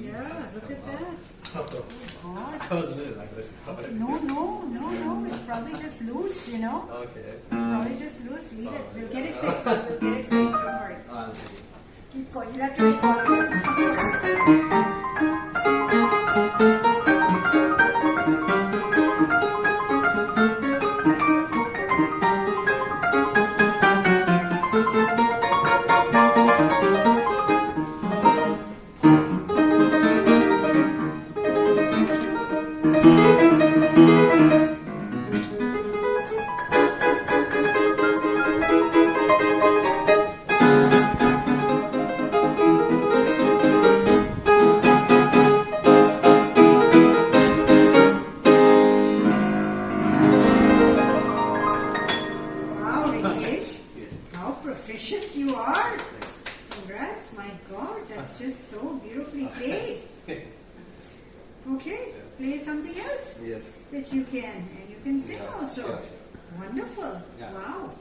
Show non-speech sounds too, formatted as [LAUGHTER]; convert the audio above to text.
Yeah, look at that. Oh, I oh, was literally like this. No, no, no, no. It's probably just loose, you know? Okay. It's probably just loose. Leave it. Oh, we'll get it fixed. We'll get it fixed. Don't worry. [LAUGHS] Keep going. You'll have to record. How proficient you are. Congrats. My God, that's just so beautifully [LAUGHS] played. Okay, play something else Yes. that you can. And you can sing Yeah, also. sure, sure. Wonderful. Yeah. Wow.